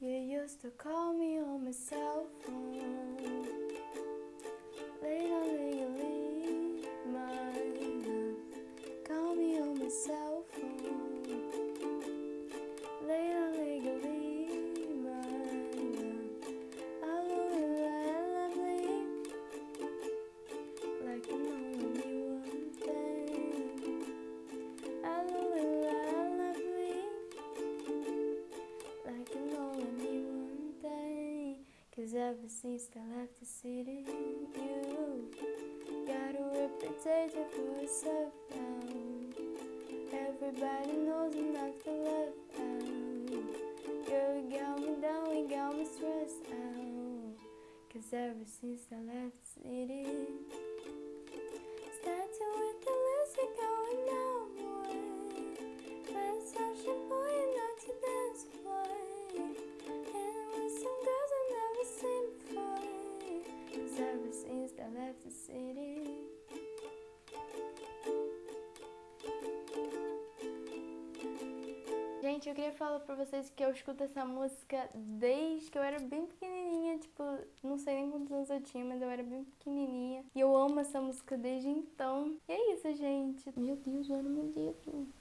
You used to call me on my cell phone. Cause ever since I left the city, you got a reputation for yourself now. Everybody knows I'm not the left out. Girl, you got me down, you got me stressed out. Cause ever since I left the city, Cause ever since I left the city. Gente, eu queria falar pra vocês que eu escuto essa música desde que eu era bem pequenininha, tipo, não sei nem quantos anos eu tinha, mas eu era bem pequenininha. E eu amo essa música desde então. E é isso, gente. Meu Deus, olha meu dedo.